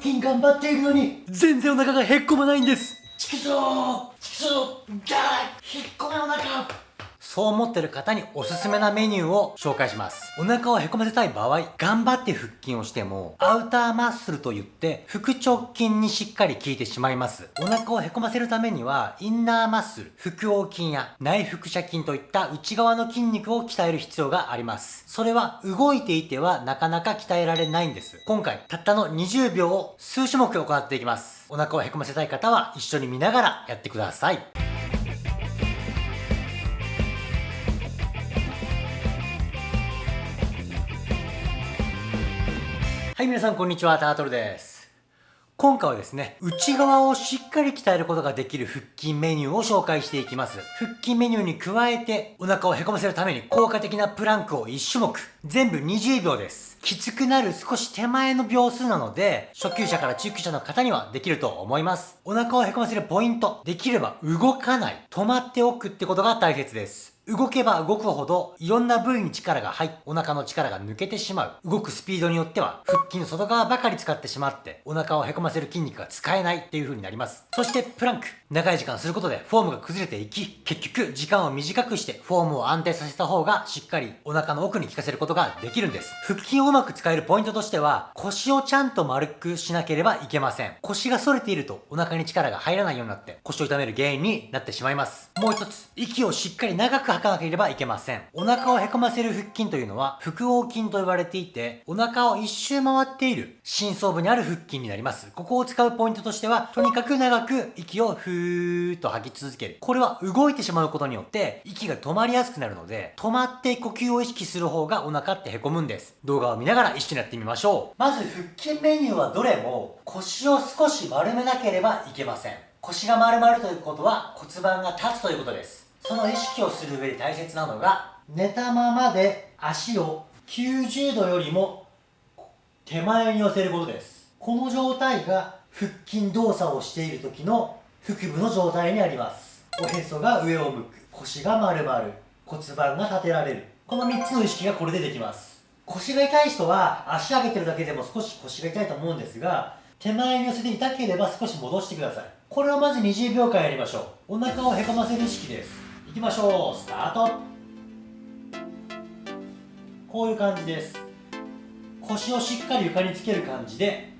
筋頑張っているのに。全然お腹がへっこまないんです。ちくしょうちくしょうが引っ込めお腹そう思ってる方におすすめなメニューを紹介します。お腹をへこませたい場合、頑張って腹筋をしても、アウターマッスルといって、腹直筋にしっかり効いてしまいます。お腹をへこませるためには、インナーマッスル、腹横筋や内腹斜筋といった内側の筋肉を鍛える必要があります。それは動いていてはなかなか鍛えられないんです。今回、たったの20秒を数種目行っていきます。お腹をへこませたい方は一緒に見ながらやってください。はい、皆さんこんにちは、タートルです。今回はですね、内側をしっかり鍛えることができる腹筋メニューを紹介していきます。腹筋メニューに加えて、お腹をへこませるために効果的なプランクを1種目、全部20秒です。きつくなる少し手前の秒数なので、初級者から中級者の方にはできると思います。お腹をへこませるポイント、できれば動かない、止まっておくってことが大切です。動けば動くほど、いろんな部位に力が入っ、お腹の力が抜けてしまう。動くスピードによっては、腹筋の外側ばかり使ってしまって、お腹をへこませる筋肉が使えないっていう風になります。そして、プランク。長い時間することで、フォームが崩れていき、結局、時間を短くして、フォームを安定させた方が、しっかりお腹の奥に効かせることができるんです。腹筋をうまく使えるポイントとしては、腰をちゃんと丸くしなければいけません。腰が反れていると、お腹に力が入らないようになって、腰を痛める原因になってしまいます。もう一つ、息をしっかり長く吐かなければいけません。お腹をへこませる腹筋というのは、腹横筋と呼ばれていて、お腹を一周回っている、深層部にある腹筋になります。ここを使うポイントとしては、とにかく長く息をふーっと吐き続ける。これは動いてしまうことによって、息が止まりやすくなるので、止まって呼吸を意識する方がお腹ってへこむんです。動画を見ながら一緒にやってみましょう。まず腹筋メニューはどれも腰を少し丸めなければいけません。腰が丸まるということは骨盤が立つということです。その意識をする上で大切なのが、寝たままで足を90度よりも手前に寄せることです。この状態が腹筋動作をしている時の腹部の状態にあります。おへそが上を向く、腰が丸まる、骨盤が立てられる。この3つの意識がこれでできます。腰が痛い人は足上げてるだけでも少し腰が痛いと思うんですが、手前に寄せて痛ければ少し戻してください。これをまず20秒間やりましょう。お腹をへこませる意識です。いきましょう。スタート。こういう感じです。腰をしっかり床につける感じで、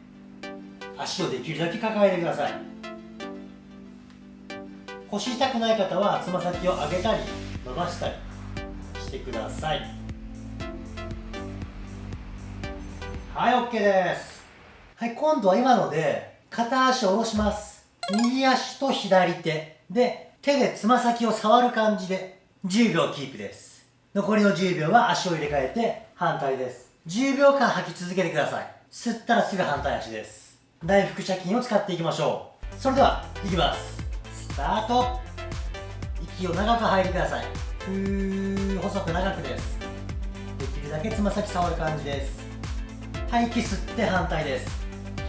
足をできるだけ抱えてください。腰痛くない方はつま先を上げたり伸ばしたりしてくださいはい OK ですはい今度は今ので片足を下ろします右足と左手で手でつま先を触る感じで10秒キープです。残りの10秒は足を入れ替えて反対です。10秒間吐き続けてください。吸ったらすぐ反対足です。大腹斜筋を使っていきましょう。それではいきます。スタート。息を長く吐いてください。ふー細く長くです。できるだけつま先触る感じです。吐息吸って反対です。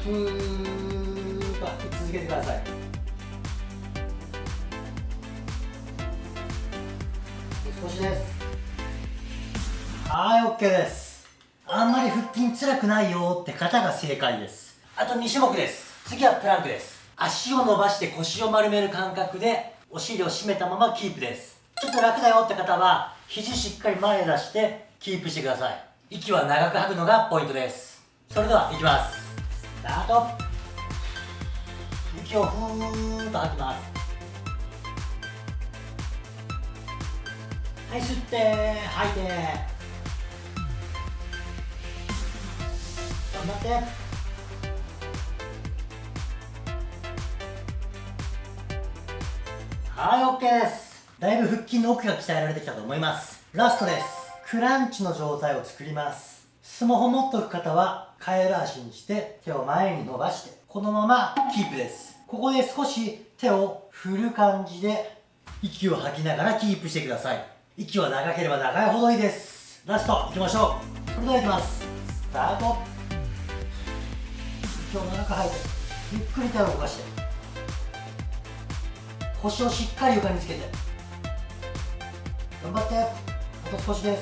ふーっと吐き続けてください。少しです。はい OK です。あんまり腹筋辛くないよって方が正解です。あと2種目です。次はプランクです。足を伸ばして腰を丸める感覚でお尻を締めたままキープです。ちょっと楽だよって方は肘しっかり前へ出してキープしてください。息は長く吐くのがポイントです。それではいきます。スタート。息をふーっと吐きます。はい吸って吐いて。頑張って。はい OK です。だいぶ腹筋の奥が鍛えられてきたと思います。ラストです。クランチの状態を作ります。スマホ持っとく方はカエル足にして手を前に伸ばしてこのままキープです。ここで少し手を振る感じで息を吐きながらキープしてください。息は長ければ長いほどいいです。ラストいきましょう。それではいきます。スタート。息を長く吐いてゆっくり手を動かして。腰をしっかり床につけて。頑張って。あと少しで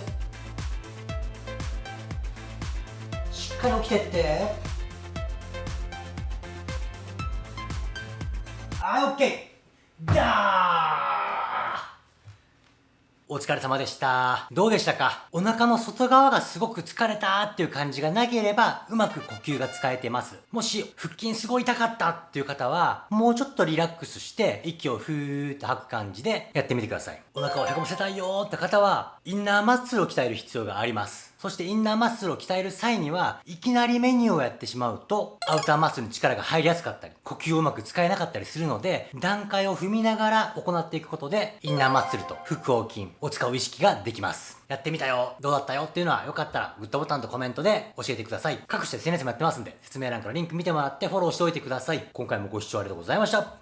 す。しっかり起きてって。はい、オッケー。だーお疲れ様でした。どうでしたか？お腹の外側がすごく疲れたっていう感じがなければ、うまく呼吸が使えてます。もし、腹筋すごい痛かったっていう方は、もうちょっとリラックスして、息をふーっと吐く感じでやってみてください。お腹をへこませたいよーって方は、インナーマッスルを鍛える必要があります。そしてインナーマッスルを鍛える際には、いきなりメニューをやってしまうと、アウターマッスルに力が入りやすかったり、呼吸をうまく使えなかったりするので、段階を踏みながら行っていくことで、インナーマッスルと腹横筋を使う意識ができます。やってみたよ、どうだったよっていうのは、よかったらグッドボタンとコメントで教えてください。各種 SNS もやってますんで、説明欄からリンク見てもらってフォローしておいてください。今回もご視聴ありがとうございました。